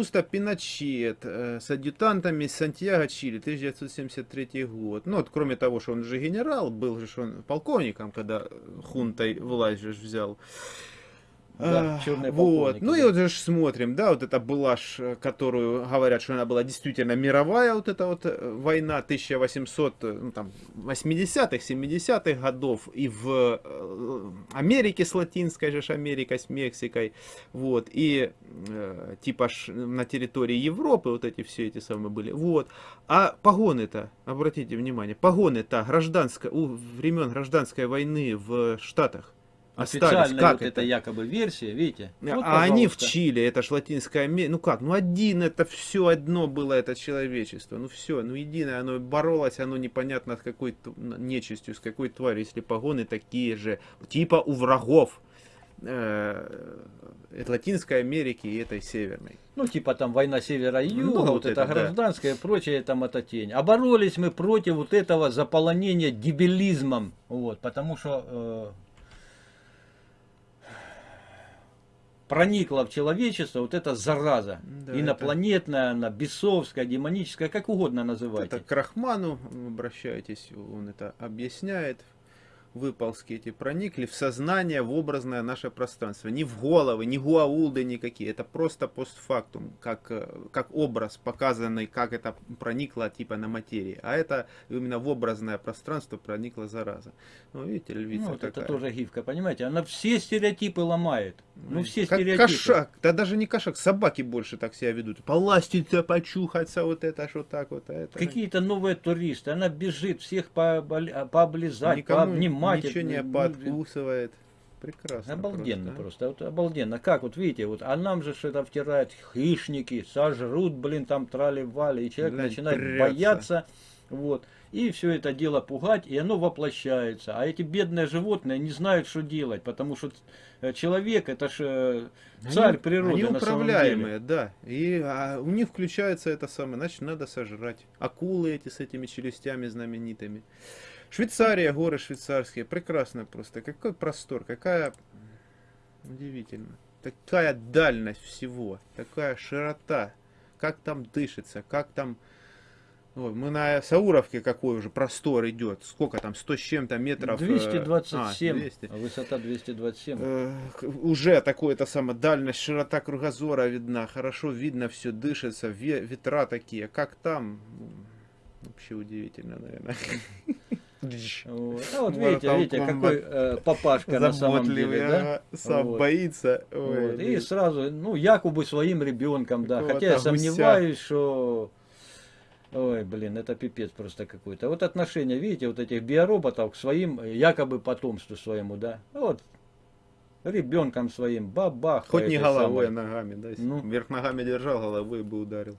Августо Пиночет э, с адъютантами Сантьяго, Чили, 1973 год. Ну, вот, кроме того, что он же генерал, был же он полковником, когда хунтой власть же взял. Да, черные вот. Ну и вот же смотрим, да, вот это была, ж, которую говорят, что она была действительно мировая, вот эта вот э, война 1800, э, ну, там, 80-х, 70-х годов, и в э, Америке с Латинской же Америкой, с Мексикой, вот, и э, типа ж на территории Европы вот эти все эти самые были, вот. А погоны-то, обратите внимание, погоны-то гражданской, у времен гражданской войны в Штатах, остались. Как вот это? якобы версия, видите? А вот, а они в Чили, это ж Латинская Америка. Ну как, ну один это все одно было это человечество. Ну все, ну единое, оно боролось, оно непонятно с какой нечистью, с какой тварью, если погоны такие же, типа у врагов э, Латинской Америки и этой Северной. Ну, типа там война севера и юга, ну, вот, вот это, это гражданская да. и прочее, там это тень. А боролись мы против вот этого заполонения дебилизмом, вот, потому что э, проникла в человечество вот эта зараза. Да, инопланетная, это... она бесовская, демоническая, как угодно называйте. Это к Рахману обращайтесь, он это объясняет выползки эти проникли в сознание, в образное наше пространство. Не в головы, не гуаулды никакие. Это просто постфактум, как, э, как образ, показанный, как это проникло типа на материи. А это именно в образное пространство проникла зараза. Ну, видите, львица ну, вот такая. это тоже гифка, понимаете? Она все стереотипы ломает. Ну, все как стереотипы. кошак. Да даже не кошак, собаки больше так себя ведут. Поластиться, почухаться, вот это, что так вот. А это... Какие-то новые туристы. Она бежит всех пооблизать, Никому... пообнимать мать. Ничего не подкусывает. Прекрасно. Обалденно просто, просто. Вот обалденно. Как вот видите, вот, а нам же что-то втирают хищники, сожрут, блин, там трали-вали, и человек Блин, начинает прется. бояться. Вот. И все это дело пугать, и оно воплощается. А эти бедные животные не знают, что делать, потому что э, человек это же э, царь они, природы. Они управляемые, да. И а, у них включается это самое, значит, надо сожрать. Акулы эти с этими челюстями знаменитыми. Швейцария, горы швейцарские, прекрасно просто. Какой простор, какая... Удивительно. Такая дальность всего, такая широта. Как там дышится, как там... Ой, мы на Сауровке какой уже простор идет. Сколько там, 100 с чем-то метров? 227, а, 200. высота 227. Э, уже такое-то самое, дальность, широта кругозора видна. Хорошо видно все, дышится, ветра такие. Как там? Вообще удивительно, наверное. Вот. А вот видите, видите, какой э, папашка на самом деле, да? Сам вот. боится. Ой, вот. И сразу, ну, якобы своим ребенком, да. Хотя я сомневаюсь, что... Ой, блин, это пипец просто какой-то. Вот отношение, видите, вот этих биороботов к своим, якобы потомству своему, да. Вот, ребенком своим, бабах. Хоть не головой, а ногами, да. Ну. Вверх ногами держал, головой бы ударил.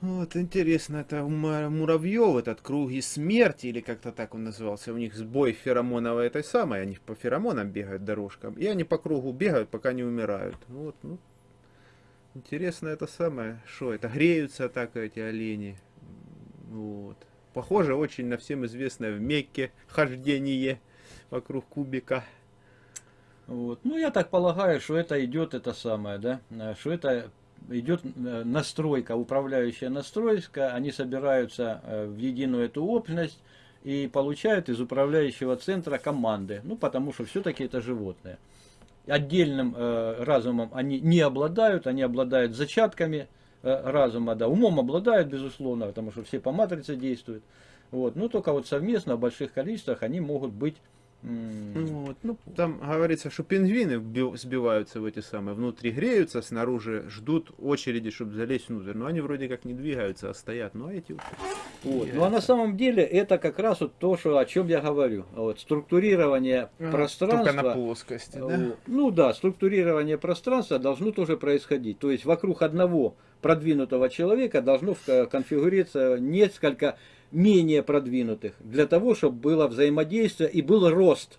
Вот, интересно, это муравьев этот круги смерти, или как-то так он назывался, у них сбой феромоновой этой самой, они по феромонам бегают дорожкам, и они по кругу бегают, пока не умирают. Вот, ну, интересно это самое, что это, греются так эти олени, вот. Похоже очень на всем известное в Мекке хождение вокруг кубика. Вот. Ну, я так полагаю, что это идет это самое, да, что это идет э, настройка, управляющая настройка, они собираются э, в единую эту общность и получают из управляющего центра команды, ну потому что все-таки это животные. Отдельным э, разумом они не обладают, они обладают зачатками разума, да, умом обладают, безусловно, потому что все по матрице действуют. Вот. Но только вот совместно в больших количествах они могут быть вот. Ну, там говорится, что пингвины сбиваются в эти самые, внутри греются, снаружи ждут очереди, чтобы залезть внутрь. Но они вроде как не двигаются, а стоят. Ну, а эти вот. Ну, а на самом деле это как раз вот то, что, о чем я говорю. Вот, структурирование ага, пространства. Только на плоскости, да? Ну да, структурирование пространства должно тоже происходить. То есть вокруг одного продвинутого человека должно конфигурироваться несколько менее продвинутых, для того, чтобы было взаимодействие и был рост.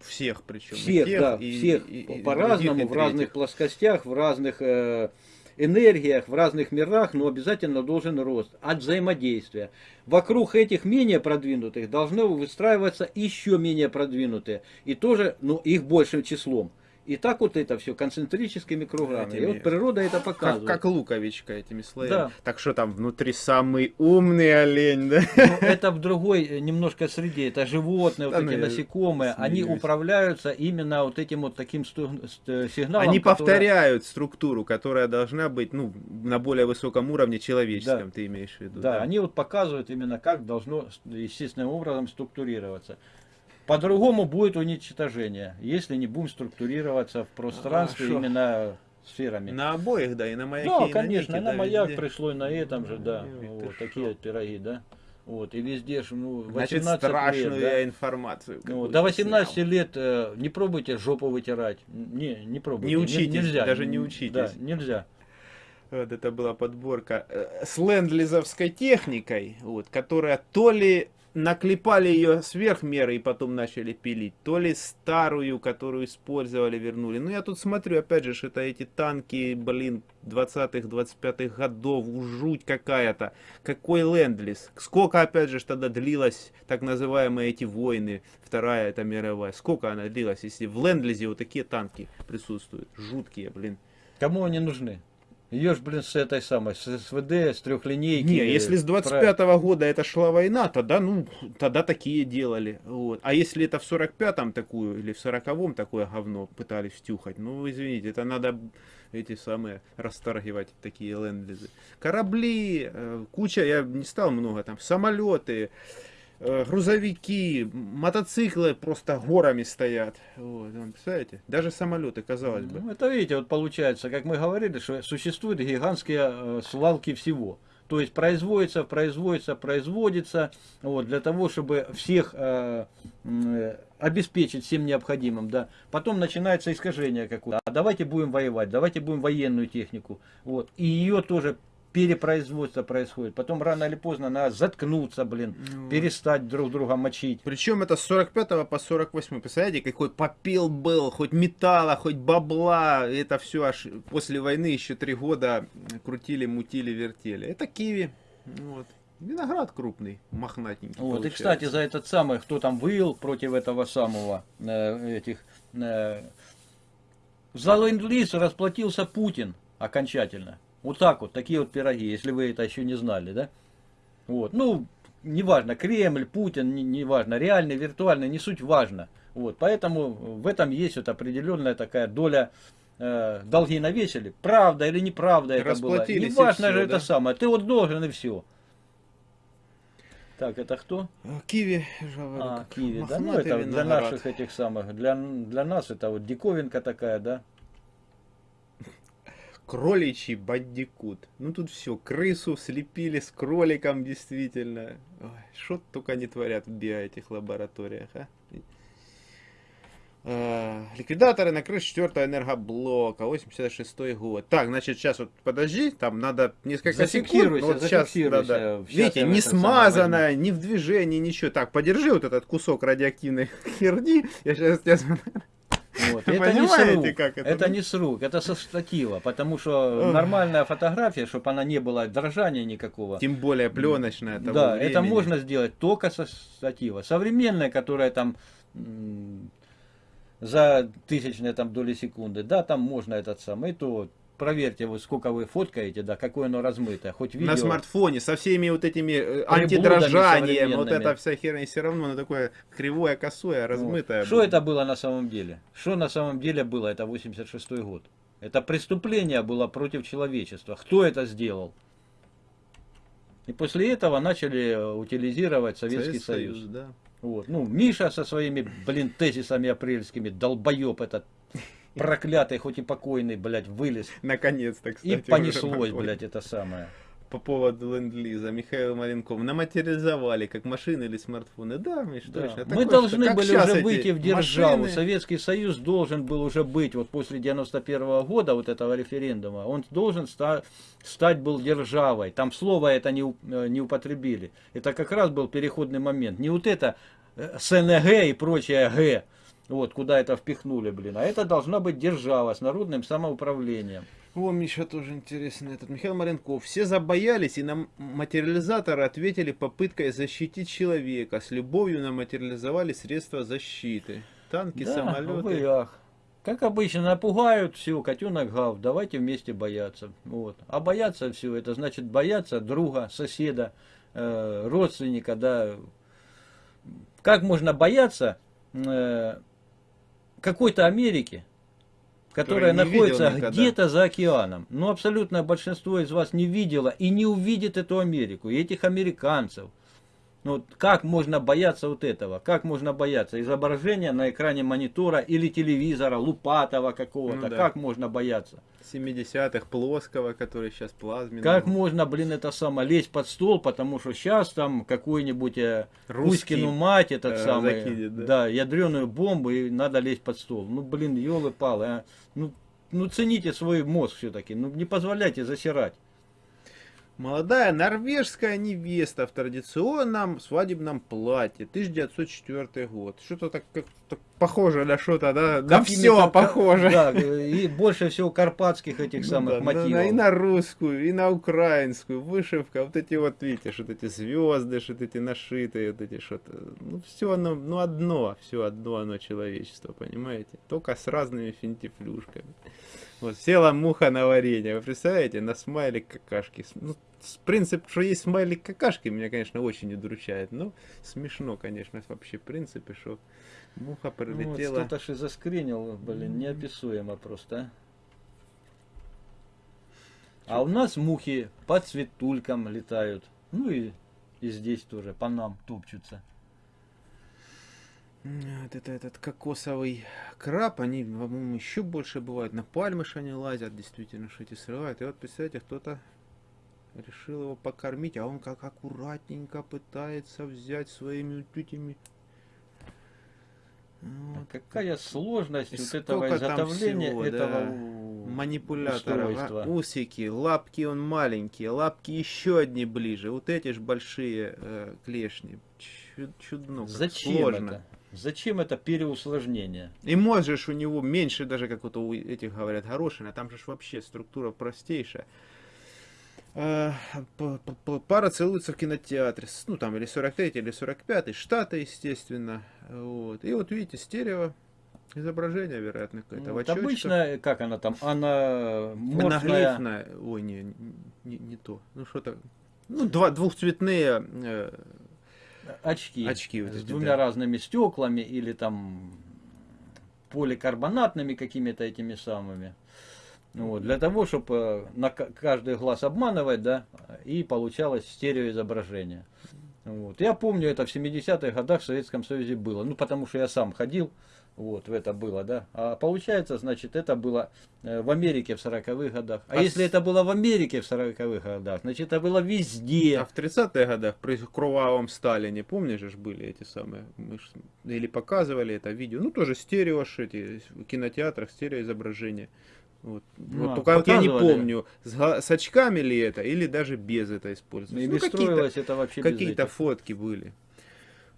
Всех причем. Всех, тех, да, и, всех по-разному, в разных плоскостях, в разных э, энергиях, в разных мирах, но обязательно должен рост от взаимодействия. Вокруг этих менее продвинутых должны выстраиваться еще менее продвинутые, и тоже, ну, их большим числом. И так вот это все концентрическими кругами. Этими... И вот природа это показывает. Как, как луковичка этими слоями. Да. Так что там внутри самый умный олень, да? Ну, это в другой э, немножко среде. Это животные, вот да, эти ну, насекомые. Смеюсь. Они управляются именно вот этим вот таким сигналом. Они который... повторяют структуру, которая должна быть ну, на более высоком уровне человеческом, да. ты имеешь в виду. Да, да, они вот показывают именно как должно естественным образом структурироваться. По-другому будет уничтожение, если не будем структурироваться в пространстве а, именно сферами. На обоих, да, и на маяке, Да, и конечно, на, нике, на да, маяк везде. пришло, и на этом же, да, ну, вот такие вот пироги, да. Вот, и везде же, ну, 18 Значит, страшную лет, да? информацию. Ну, до 18 снял. лет э, не пробуйте жопу вытирать. Не, не пробуйте. Не учитесь, нельзя. даже не учитесь. Да, нельзя. Вот это была подборка э, с ленд-лизовской техникой, вот, которая то ли наклепали ее сверх меры и потом начали пилить, то ли старую, которую использовали, вернули. Ну, я тут смотрю, опять же, это эти танки, блин, 20-х, 25-х годов, жуть какая-то. Какой ленд-лиз? Сколько, опять же, тогда длилась так называемые эти войны, Вторая это мировая? Сколько она длилась, если в ленд-лизе вот такие танки присутствуют? Жуткие, блин. Кому они нужны? Ее ж, блин, с этой самой, с СВД, с трехлинейки. Не, если с 25-го года это шла война, тогда, ну, тогда такие делали. Вот. А если это в 45-м такую, или в 40-м такое говно пытались втюхать, ну, извините, это надо эти самые расторгивать такие ленд-лизы. Корабли, э, куча, я не стал много там, самолеты, грузовики, мотоциклы просто горами стоят. Вот, представляете? Даже самолеты, казалось бы. Ну, это видите, вот получается, как мы говорили, что существуют гигантские э, свалки всего. То есть производится, производится, производится, вот, для того, чтобы всех э, э, обеспечить всем необходимым, да. Потом начинается искажение какое-то. А давайте будем воевать, давайте будем военную технику, вот. И ее тоже перепроизводство происходит. Потом рано или поздно надо заткнуться, блин, ну, перестать друг друга мочить. Причем это с 45 по 48. Представляете, какой попел был, хоть металла, хоть бабла. Это все аж после войны еще три года крутили, мутили, вертели. Это киви. Вот. Виноград крупный, мохнатенький. Вот, получается. и, кстати, за этот самый, кто там выл против этого самого, э, этих... Э, за ленд-лиз расплатился Путин окончательно. Вот так вот, такие вот пироги, если вы это еще не знали, да? Вот, ну, неважно, Кремль, Путин, неважно, реальный, виртуальный, не суть важно. Вот, поэтому в этом есть вот определенная такая доля э, долги навесили, правда или неправда это было. Неважно же да? это самое, ты вот должен и все. Так, это кто? Киви. А, Киви, да, ну это для наших этих самых, для, для нас это вот диковинка такая, да кроличий бандикут. Ну тут все, крысу слепили с кроликом действительно. Что только не творят в био этих лабораториях, а? Uh, ликвидаторы на крыше 4 энергоблока, 86 год. Так, значит, сейчас вот подожди, там надо несколько секунд. Вот сейчас, да, да. Видите, не смазано, не в движении, ничего. Так, подержи вот этот кусок радиоактивной херни. Я сейчас тебя вот. Это не с рук, как это? это не с рук, это со штатива, потому что нормальная фотография, чтобы она не была дрожания никакого. Тем более пленочная. Того да, времени. это можно сделать только со штатива. Современная, которая там за тысячные там доли секунды, да, там можно этот самый, то проверьте, вот сколько вы фоткаете, да, какое оно размытое, хоть видео. На смартфоне, со всеми вот этими э, антидрожанием, вот эта вся херня, все равно оно такое кривое, косое, размытое. Вот. Что это было на самом деле? Что на самом деле было? Это 86 год. Это преступление было против человечества. Кто это сделал? И после этого начали э, утилизировать Советский Советский Союз. Союз да. Вот. Ну, Миша со своими, блин, тезисами апрельскими, долбоеб этот проклятый, хоть и покойный, блядь, вылез. Наконец-то, кстати. И понеслось, блядь, это самое. По поводу ленд-лиза Михаил Маленков наматериализовали как машины или смартфоны. Да, Миш, да. точно. Мы должны были уже выйти в державу. Машины... Советский Союз должен был уже быть вот после 91 -го года, вот этого референдума, он должен ста стать был державой. Там слово это не, э, не употребили. Это как раз был переходный момент. Не вот это э, СНГ и прочее Г, вот, куда это впихнули, блин. А это должна быть держава с народным самоуправлением. О, Миша, тоже интересно. Этот Михаил Маренков. Все забоялись и на материализаторы ответили попыткой защитить человека. С любовью на материализовали средства защиты. Танки, да, самолеты. Ах. Как обычно, напугают, все, котенок гав, давайте вместе бояться. Вот. А бояться все, это значит бояться друга, соседа, э, родственника, да. Как можно бояться э, какой-то Америки, которая находится где-то за океаном. Ну, абсолютное большинство из вас не видело и не увидит эту Америку, и этих американцев. Ну, как можно бояться вот этого? Как можно бояться изображения на экране монитора или телевизора, лупатого какого-то? Ну, да. Как можно бояться? 70-х плоского, который сейчас плазменный. Как можно, блин, это самое, лезть под стол, потому что сейчас там какой-нибудь э, Кузькину мать, этот э, самый, закидет, да? да, ядреную бомбу, и надо лезть под стол. Ну, блин, елы-палы, а. Ну, ну, цените свой мозг все-таки, ну, не позволяйте засирать. Молодая норвежская невеста в традиционном свадебном платье. 1904 год. Что-то так, как, так похоже на что-то, да? На все похоже. Да, и больше всего карпатских этих ну, самых да, мотивов. На, и на русскую, и на украинскую. Вышивка, вот эти вот, видите, что эти звезды, что эти нашитые, вот эти что-то. Ну, все оно, ну, одно, все одно оно человечество, понимаете? Только с разными финтифлюшками. Вот села муха на варенье. Вы представляете, на смайлик какашки. Ну, принцип, что есть смайлик какашки, меня, конечно, очень удручает. Но смешно, конечно, вообще в принципе, что муха прилетела. Ну, вот кто-то заскринил, блин, неописуемо просто. А? а у нас мухи по цветулькам летают. Ну и, и здесь тоже по нам топчутся. Вот это этот кокосовый краб, они, по-моему, еще больше бывают. На пальмы что они лазят, действительно, что эти срывают. И вот, представляете, кто-то решил его покормить, а он как аккуратненько пытается взять своими этими... Вот. Какая сложность и вот этого изготовления всего, этого да. манипулятора. А, усики, лапки он маленькие, лапки еще одни ближе. Вот эти же большие э, клешни. Чудно, Зачем сложно. это? Зачем это переусложнение? И можешь у него меньше даже, как вот у этих говорят, горошина, там же вообще структура простейшая. А, пара целуется в кинотеатре, ну там или 43 или 45 штата, естественно. Вот. И вот видите, стерео изображение, вероятно, какое-то. Вот обычно, как она там, она морфная... Ой, не, не, не то. Ну что-то, ну два, двухцветные э, очки, очки вот с эти, двумя да. разными стеклами или там поликарбонатными какими-то этими самыми. Вот, для того, чтобы э, на каждый глаз обманывать, да, и получалось стереоизображение. Вот. Я помню, это в 70-х годах в Советском Союзе было. Ну, потому что я сам ходил вот, это было, да. А получается, значит, это было э, в Америке в 40-х годах. А, а если с... это было в Америке в 40-х годах, значит, это было везде. А в 30-х годах при кровавом Сталине, помнишь же, были эти самые, мы ж, или показывали это видео, ну, тоже стерео, эти, в кинотеатрах стереоизображение. Вот. Ну, вот а, только я не помню, с, с очками ли это, или даже без этого использовалось. Или ну, строилось это вообще Какие-то фотки были.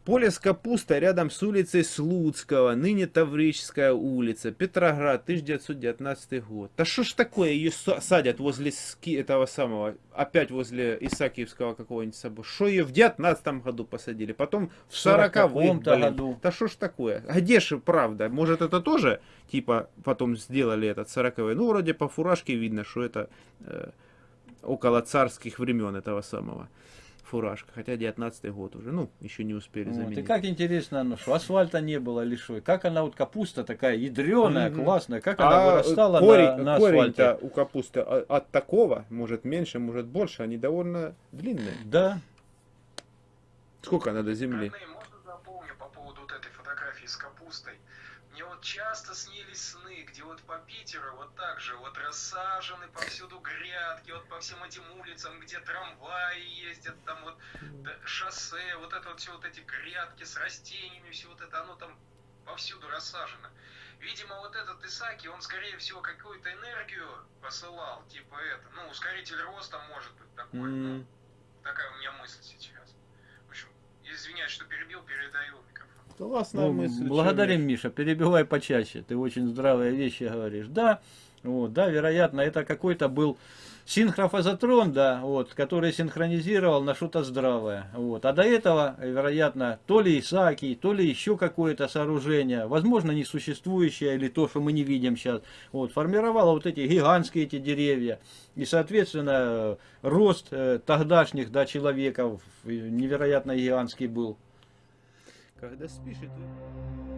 Поле с капустой рядом с улицей Слуцкого, ныне Таврическая улица, Петроград, 1919 год. Да что ж такое, ее садят возле этого самого, опять возле Исаакиевского какого-нибудь собора. Что ее в 19 году посадили, потом в 40-м году. Да что ж такое, а где же правда? Может это тоже, типа, потом сделали этот 40-й? Ну, вроде по фуражке видно, что это э, около царских времен этого самого фуражка, хотя 19 год уже, ну, еще не успели вот, заменить. И как интересно, ну, что асфальта не было лишой, как она вот капуста такая ядреная, mm-hmm. классная, как а она вырастала корень, на, на корень-то у капусты от такого, может меньше, может больше, они довольно длинные. Да. Сколько надо земли? Родные, можно напомню по поводу вот этой фотографии с капустой? Мне вот часто снились сны, где вот по Питеру вот так же вот рассажены повсюду грядки, вот по всем этим улицам, где трамваи ездят, там вот шоссе, вот это вот все вот эти грядки с растениями, все вот это, оно там повсюду рассажено. Видимо, вот этот Исаки, он, скорее всего, какую-то энергию посылал, типа это, ну, ускоритель роста может быть такой, mm. ну, такая у меня мысль сейчас. В общем, извиняюсь, что перебил, передаю. Классная ну, мысль. Благодарим, Миша, перебивай почаще. Ты очень здравые вещи говоришь. Да, вот, да, вероятно, это какой-то был синхрофазотрон, да, вот, который синхронизировал на что-то здравое. Вот. А до этого, вероятно, то ли Исаакий, то ли еще какое-то сооружение, возможно, несуществующее или то, что мы не видим сейчас, вот, формировало вот эти гигантские эти деревья. И, соответственно, рост э, тогдашних да, человеков невероятно гигантский был. Когда спишь, это...